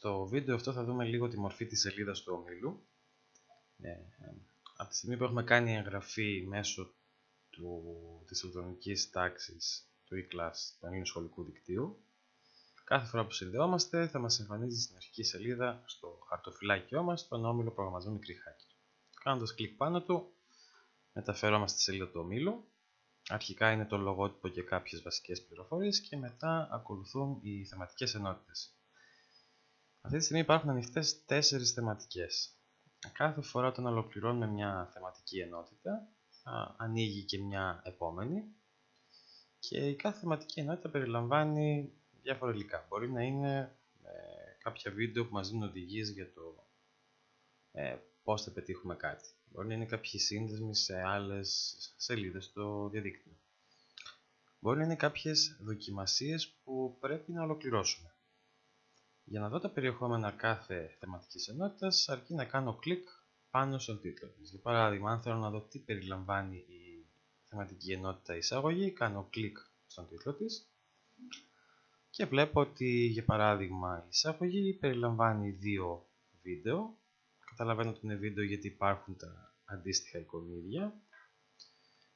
Στο βίντεο αυτό θα δούμε λίγο τη μορφή της σελίδας του ομίλου. Ε, από τη στιγμή που έχουμε κάνει εγγραφή μέσω του, της ηλεκτρονικής τάξης του e-class του Ελλήνου Σχολικού Δικτύου, κάθε φορά που συνδεόμαστε θα μας εμφανίζει στην αρχική σελίδα στο χαρτοφυλάκιό μας τον όμιλο προγραμματισμό μικρή hacker. Κάνοντας κλικ πάνω του, μεταφερόμαστε στη σελίδα του ομίλου. Αρχικά είναι το λογότυπο και κάποιες βασικές πληροφορίες και μετά ακολουθούν οι θεματικές ενότητες. Αυτή τη στιγμή υπάρχουν ανοιχτές τέσσερις θεματικές. Κάθε φορά όταν ολοκληρώνουμε μια θεματική ενότητα, θα ανοίγει και μια επόμενη και η κάθε θεματική ενότητα περιλαμβάνει διάφορα υλικά. Μπορεί να είναι ε, κάποια βίντεο που μας δίνουν οδηγίες για το ε, πώς θα πετύχουμε κάτι. Μπορεί να είναι κάποιοι σύνδεσμοι σε άλλες σελίδες στο διαδίκτυο. Μπορεί να είναι κάποιες δοκιμασίες που πρέπει να ολοκληρώσουμε. Για να δω τα περιεχόμενα κάθε θεματικής ενότητας, αρκεί να κάνω κλικ πάνω στον τίτλο της. Για παράδειγμα, αν θέλω να δω τι περιλαμβάνει η θεματική ενότητα εισαγωγή, κάνω κλικ στον τίτλο της και βλέπω ότι, για παράδειγμα, η εισαγωγή περιλαμβάνει δύο βίντεο. Καταλαβαίνω ότι είναι βίντεο γιατί υπάρχουν τα αντίστοιχα εικονίδια,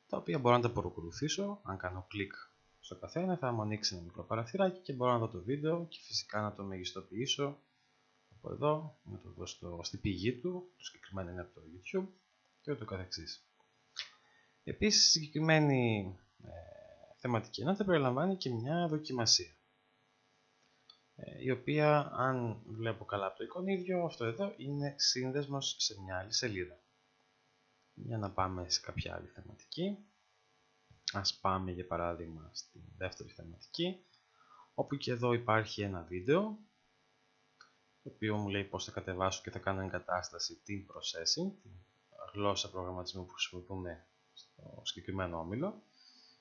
τα οποία μπορώ να τα παρακολουθήσω αν κάνω κλικ στο καθένα θα μου ανοίξει ένα μικρό παραθυράκι και μπορώ να δω το βίντεο και φυσικά να το μεγιστοποιήσω από εδώ, να το δω στο, στη πηγή του, το συγκεκριμένο είναι από το YouTube και ούτω καθεξής. Επίσης, η συγκεκριμένη ε, θεματική ενότητα περιλαμβάνει και μια δοκιμασία ε, η οποία, αν βλέπω καλά από το εικονίδιο, αυτό εδώ είναι σύνδεσμος σε μια άλλη σελίδα. Για να πάμε σε κάποια άλλη θεματική. Ας πάμε για παράδειγμα στη δεύτερη θεματική, όπου και εδώ υπάρχει ένα βίντεο, το οποίο μου λέει πώς θα κατεβάσω και θα κάνω εγκατάσταση την processing, την γλώσσα προγραμματισμού που χρησιμοποιούμε στο συγκεκριμένο όμιλο,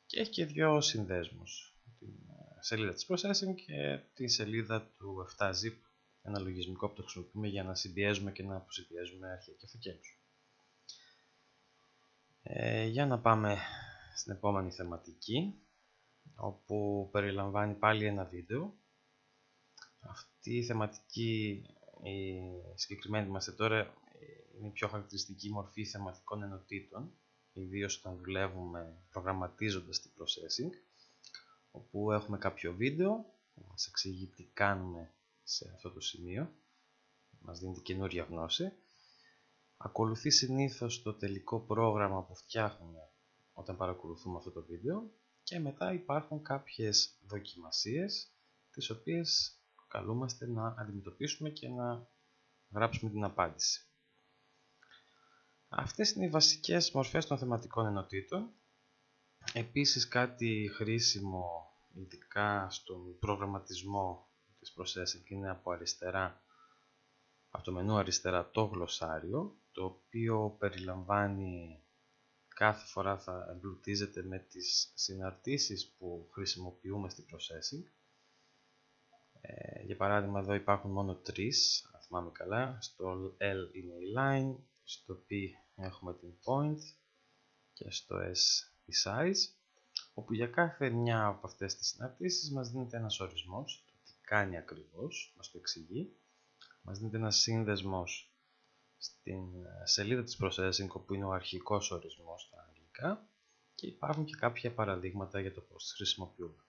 και έχει και δύο συνδέσμους, την ε, σελίδα της processing και τη σελίδα του 7zip, ένα λογισμικό που το χρησιμοποιούμε για να συμπιέζουμε και να αποσυμπιέζουμε αρχεία και φακέλους. Ε, για να πάμε στην επόμενη θεματική όπου περιλαμβάνει πάλι ένα βίντεο. Αυτή η θεματική η συγκεκριμένη μας τώρα είναι η πιο χαρακτηριστική μορφή θεματικών ενωτήτων ιδίως όταν δουλεύουμε προγραμματίζοντας την processing όπου έχουμε κάποιο βίντεο που μας εξηγεί τι κάνουμε σε αυτό το σημείο μας δίνει καινούρια γνώση. Ακολουθεί συνήθως το τελικό πρόγραμμα που φτιάχνουμε όταν παρακολουθούμε αυτό το βίντεο και μετά υπάρχουν κάποιες δοκιμασίες τις οποίες καλούμαστε να αντιμετωπίσουμε και να γράψουμε την απάντηση. Αυτές είναι οι βασικές μορφές των θεματικών ενωτήτων. Επίσης κάτι χρήσιμο ειδικά στον προγραμματισμό της processing είναι από αριστερά από το μενού αριστερά το γλωσσάριο το οποίο περιλαμβάνει κάθε φορά θα εμπλουτίζεται με τις συναρτήσεις που χρησιμοποιούμε στην processing. Ε, για παράδειγμα εδώ υπάρχουν μόνο τρεις, αν θυμάμαι καλά. Στο L είναι η line, στο P έχουμε την point και στο S η size όπου για κάθε μια από αυτές τις συναρτήσεις μας δίνεται ένας ορισμός, το τι κάνει ακριβώς, μας το εξηγεί. Μας δίνεται ένας σύνδεσμος στην ε, σελίδα της Processing όπου είναι ο αρχικός ορισμός στα αγγλικά και υπάρχουν και κάποια παραδείγματα για το πώς τις χρησιμοποιούμε.